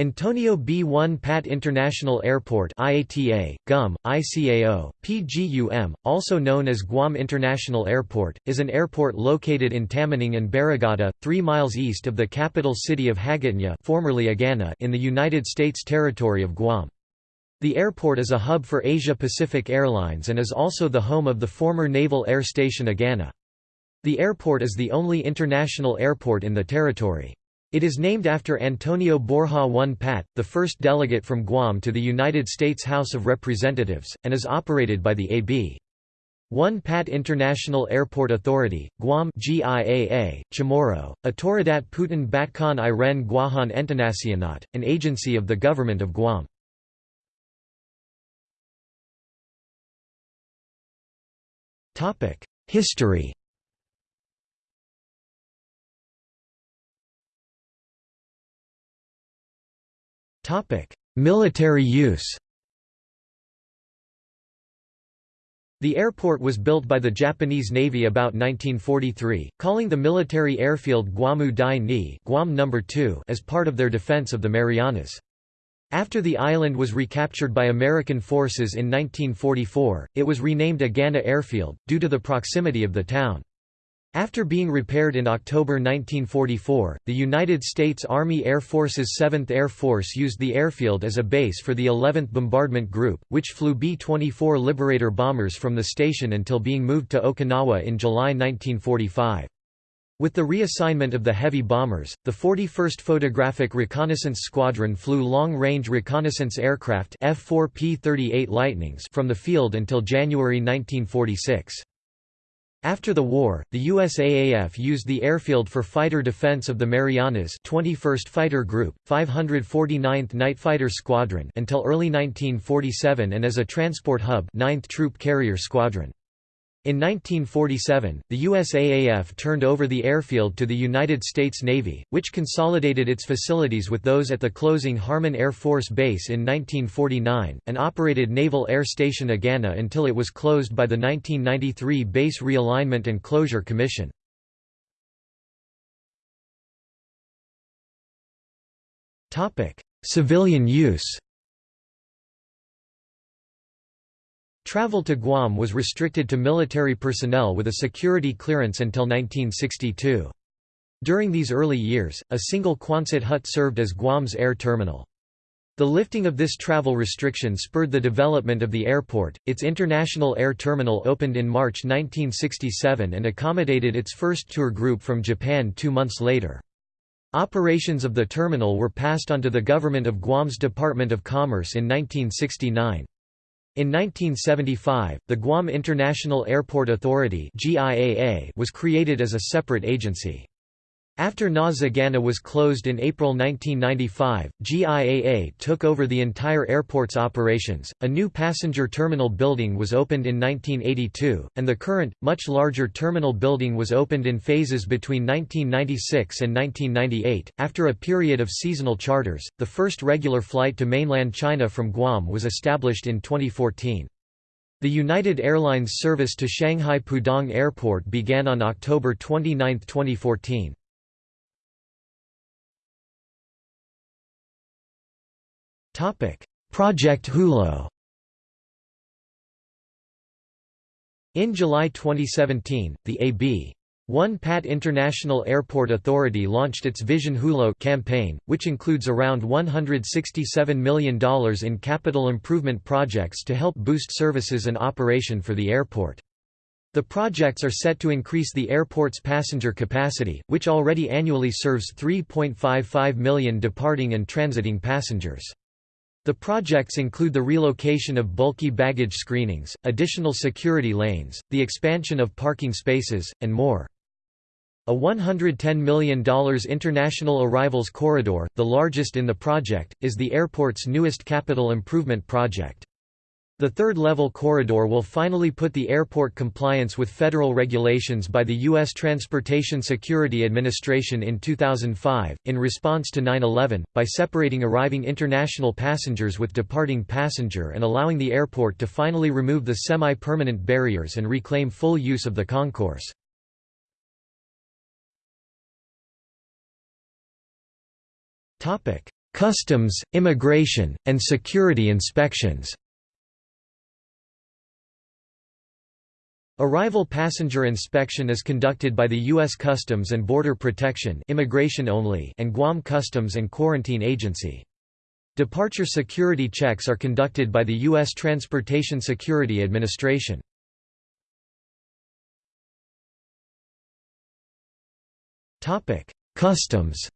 Antonio B. Won Pat International Airport IATA, GUM, ICAO, PGUM, also known as Guam International Airport, is an airport located in Tamuning and Barrigada, 3 miles east of the capital city of Hagåtña formerly Agana in the United States territory of Guam. The airport is a hub for Asia-Pacific Airlines and is also the home of the former Naval Air Station Agana. The airport is the only international airport in the territory. It is named after Antonio Borja Won Pat, the first delegate from Guam to the United States House of Representatives, and is operated by the A.B. Won Pat International Airport Authority, Guam GIAA, Chamorro, Autoridad Putin Batcon Iren Guahan Entenacionat, an agency of the Government of Guam. History Military use The airport was built by the Japanese Navy about 1943, calling the military airfield Guamu Dai Ni Guam No. 2 as part of their defense of the Marianas. After the island was recaptured by American forces in 1944, it was renamed Agana Airfield, due to the proximity of the town. After being repaired in October 1944, the United States Army Air Force's 7th Air Force used the airfield as a base for the 11th Bombardment Group, which flew B-24 Liberator bombers from the station until being moved to Okinawa in July 1945. With the reassignment of the heavy bombers, the 41st Photographic Reconnaissance Squadron flew long-range reconnaissance aircraft F-4P-38 Lightnings from the field until January 1946. After the war, the USAAF used the airfield for fighter defense of the Marianas 21st Fighter Group, 549th Night Fighter Squadron until early 1947 and as a transport hub 9th Troop Carrier Squadron. In 1947, the USAAF turned over the airfield to the United States Navy, which consolidated its facilities with those at the closing Harmon Air Force Base in 1949, and operated Naval Air Station Agana until it was closed by the 1993 Base Realignment and Closure Commission. Civilian use Travel to Guam was restricted to military personnel with a security clearance until 1962. During these early years, a single Quonset hut served as Guam's air terminal. The lifting of this travel restriction spurred the development of the airport. Its international air terminal opened in March 1967 and accommodated its first tour group from Japan two months later. Operations of the terminal were passed on to the government of Guam's Department of Commerce in 1969. In 1975, the Guam International Airport Authority was created as a separate agency. After NAS Agana was closed in April 1995, GIAA took over the entire airport's operations. A new passenger terminal building was opened in 1982, and the current, much larger terminal building was opened in phases between 1996 and 1998. After a period of seasonal charters, the first regular flight to mainland China from Guam was established in 2014. The United Airlines service to Shanghai Pudong Airport began on October 29, 2014. Project Hulo In July 2017, the A.B. Won Pat International Airport Authority launched its Vision Hulo campaign, which includes around $167 million in capital improvement projects to help boost services and operation for the airport. The projects are set to increase the airport's passenger capacity, which already annually serves 3.55 million departing and transiting passengers. The projects include the relocation of bulky baggage screenings, additional security lanes, the expansion of parking spaces, and more. A $110 million international arrivals corridor, the largest in the project, is the airport's newest capital improvement project. The third-level corridor will finally put the airport compliance with federal regulations by the U.S. Transportation Security Administration in 2005, in response to 9-11, by separating arriving international passengers with departing passenger and allowing the airport to finally remove the semi-permanent barriers and reclaim full use of the concourse. customs, immigration, and security inspections. Arrival passenger inspection is conducted by the U.S. Customs and Border Protection immigration only and Guam Customs and Quarantine Agency. Departure security checks are conducted by the U.S. Transportation Security Administration. Customs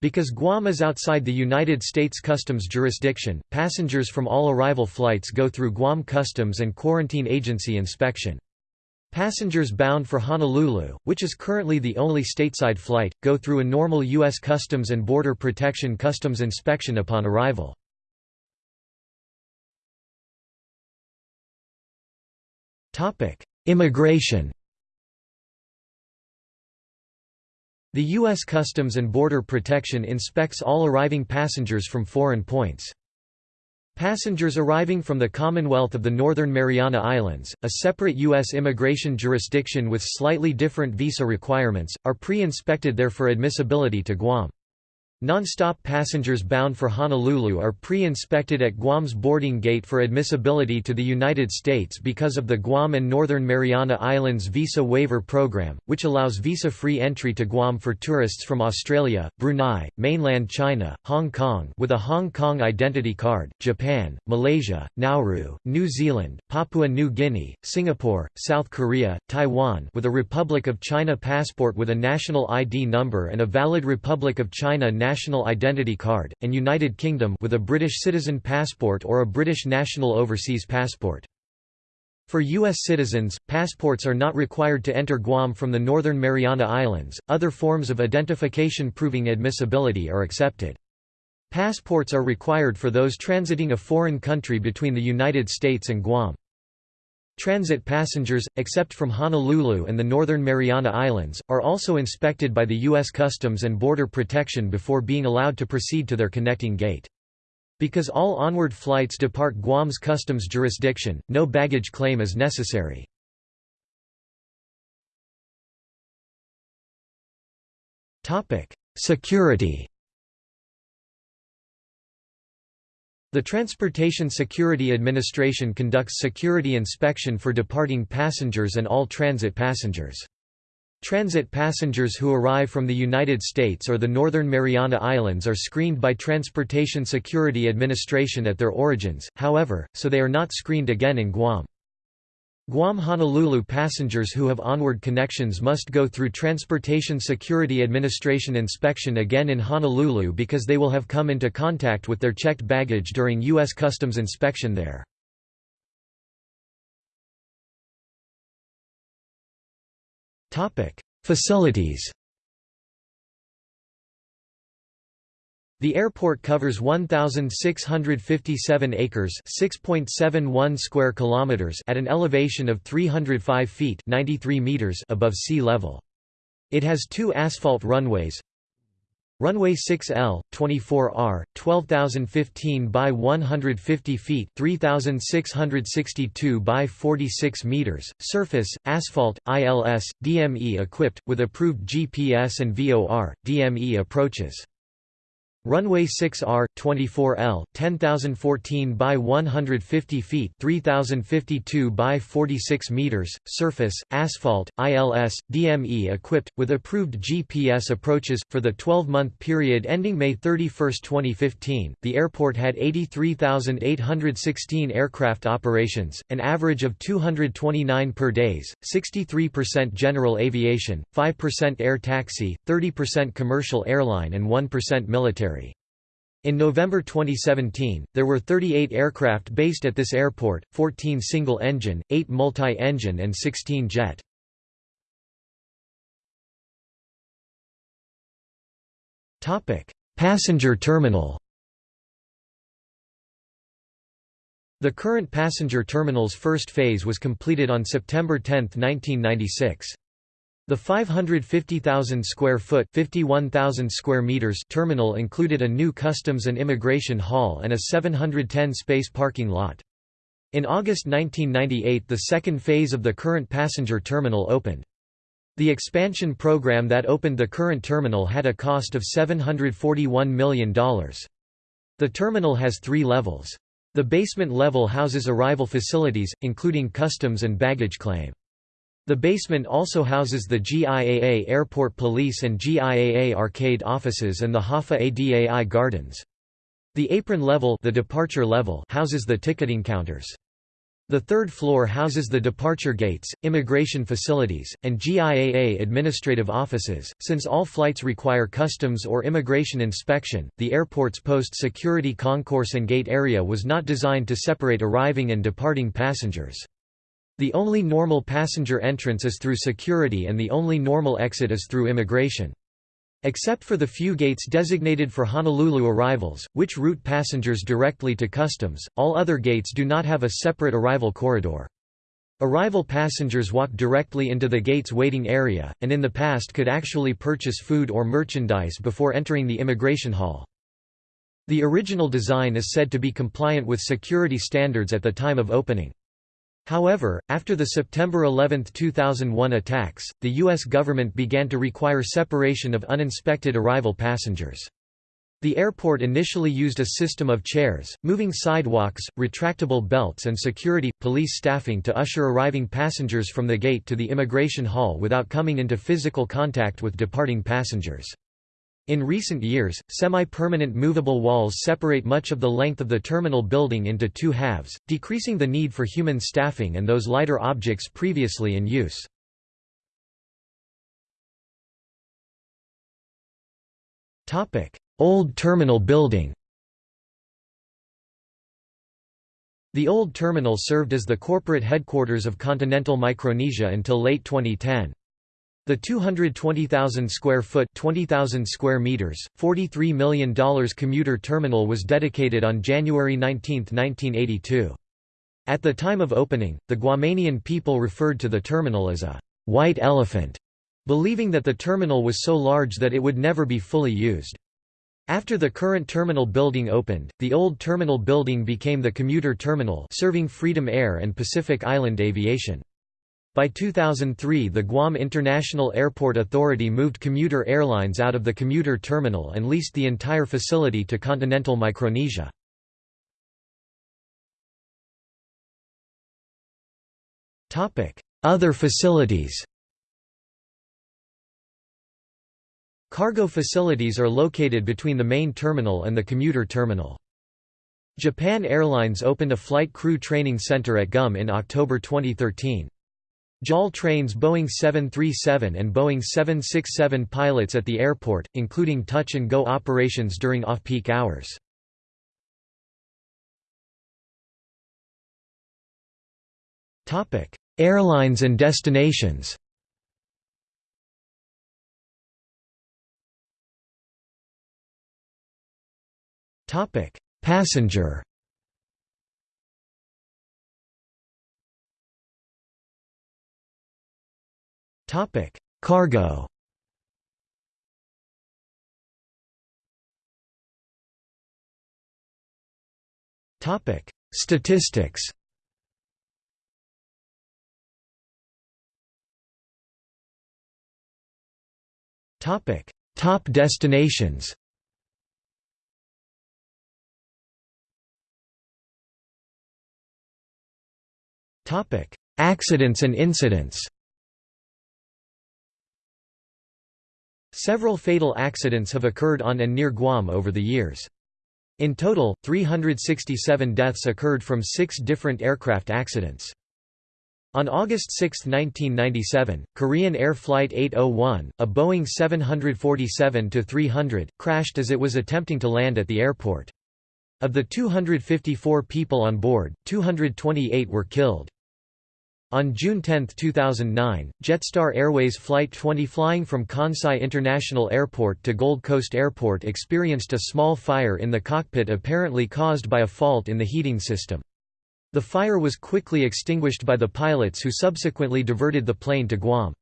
Because Guam is outside the United States Customs jurisdiction, passengers from all arrival flights go through Guam Customs and Quarantine Agency inspection. Passengers bound for Honolulu, which is currently the only stateside flight, go through a normal U.S. Customs and Border Protection customs inspection upon arrival. Immigration The U.S. Customs and Border Protection inspects all arriving passengers from foreign points. Passengers arriving from the Commonwealth of the Northern Mariana Islands, a separate U.S. immigration jurisdiction with slightly different visa requirements, are pre-inspected there for admissibility to Guam. Non-stop passengers bound for Honolulu are pre-inspected at Guam's boarding gate for admissibility to the United States because of the Guam and Northern Mariana Islands Visa Waiver Program, which allows visa-free entry to Guam for tourists from Australia, Brunei, mainland China, Hong Kong with a Hong Kong identity card, Japan, Malaysia, Nauru, New Zealand, Papua New Guinea, Singapore, South Korea, Taiwan with a Republic of China passport with a national ID number and a valid Republic of China national identity card, and United Kingdom with a British citizen passport or a British national overseas passport. For U.S. citizens, passports are not required to enter Guam from the Northern Mariana Islands, other forms of identification proving admissibility are accepted. Passports are required for those transiting a foreign country between the United States and Guam. Transit passengers, except from Honolulu and the Northern Mariana Islands, are also inspected by the U.S. Customs and Border Protection before being allowed to proceed to their connecting gate. Because all onward flights depart Guam's customs jurisdiction, no baggage claim is necessary. Security The Transportation Security Administration conducts security inspection for departing passengers and all transit passengers. Transit passengers who arrive from the United States or the Northern Mariana Islands are screened by Transportation Security Administration at their origins, however, so they are not screened again in Guam. Guam-Honolulu passengers who have onward connections must go through Transportation Security Administration inspection again in Honolulu because they will have come into contact with their checked baggage during U.S. Customs inspection there. Facilities The airport covers 1657 acres, 6.71 square kilometers at an elevation of 305 feet, 93 meters above sea level. It has two asphalt runways. Runway 6L, 24R, 12,015 by 150 feet 3,662 by 46 meters, surface, asphalt, ILS, DME equipped, with approved GPS and VOR, DME approaches. Runway 6R, 24L, 10,014 by 150 feet 3,052 by 46 meters, surface, asphalt, ILS, DME equipped, with approved GPS approaches. For the 12-month period ending May 31, 2015, the airport had 83,816 aircraft operations, an average of 229 per days, 63% general aviation, 5% air taxi, 30% commercial airline and 1% military. In November 2017, there were 38 aircraft based at this airport, 14 single-engine, 8 multi-engine and 16 jet. Passenger terminal The current passenger terminal's first phase was completed on September 10, 1996. The 550,000 square foot (51,000 square meters) terminal included a new customs and immigration hall and a 710 space parking lot. In August 1998 the second phase of the current passenger terminal opened. The expansion program that opened the current terminal had a cost of $741 million. The terminal has three levels. The basement level houses arrival facilities, including customs and baggage claim. The basement also houses the GIAA Airport Police and GIAA Arcade offices and the HAFA ADAI Gardens. The apron level, the departure level houses the ticketing counters. The third floor houses the departure gates, immigration facilities, and GIAA administrative offices. Since all flights require customs or immigration inspection, the airport's post security concourse and gate area was not designed to separate arriving and departing passengers. The only normal passenger entrance is through security and the only normal exit is through immigration. Except for the few gates designated for Honolulu arrivals, which route passengers directly to customs, all other gates do not have a separate arrival corridor. Arrival passengers walk directly into the gate's waiting area, and in the past could actually purchase food or merchandise before entering the immigration hall. The original design is said to be compliant with security standards at the time of opening. However, after the September 11, 2001 attacks, the U.S. government began to require separation of uninspected arrival passengers. The airport initially used a system of chairs, moving sidewalks, retractable belts and security, police staffing to usher arriving passengers from the gate to the immigration hall without coming into physical contact with departing passengers. In recent years, semi-permanent movable walls separate much of the length of the terminal building into two halves, decreasing the need for human staffing and those lighter objects previously in use. Topic: Old terminal building The old terminal served as the corporate headquarters of Continental Micronesia until late 2010. The 220,000 square foot 20,000 square meters, $43 million commuter terminal was dedicated on January 19, 1982. At the time of opening, the Guamanian people referred to the terminal as a «white elephant», believing that the terminal was so large that it would never be fully used. After the current terminal building opened, the old terminal building became the commuter terminal serving Freedom Air and Pacific Island Aviation. By 2003 the Guam International Airport Authority moved commuter airlines out of the commuter terminal and leased the entire facility to Continental Micronesia. Other facilities Cargo facilities are located between the main terminal and the commuter terminal. Japan Airlines opened a flight crew training center at GUM in October 2013. JAL trains Boeing 737 and Boeing 767 pilots at the airport, including touch-and-go operations during off-peak hours. Airlines and destinations Passenger Topic: Cargo. Topic: Statistics. Topic: Top destinations. Topic: Accidents and incidents. Several fatal accidents have occurred on and near Guam over the years. In total, 367 deaths occurred from six different aircraft accidents. On August 6, 1997, Korean Air Flight 801, a Boeing 747-300, crashed as it was attempting to land at the airport. Of the 254 people on board, 228 were killed. On June 10, 2009, Jetstar Airways Flight 20 flying from Kansai International Airport to Gold Coast Airport experienced a small fire in the cockpit apparently caused by a fault in the heating system. The fire was quickly extinguished by the pilots who subsequently diverted the plane to Guam.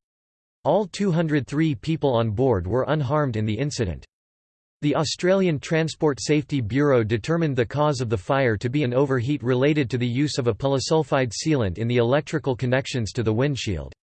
All 203 people on board were unharmed in the incident. The Australian Transport Safety Bureau determined the cause of the fire to be an overheat related to the use of a polysulfide sealant in the electrical connections to the windshield.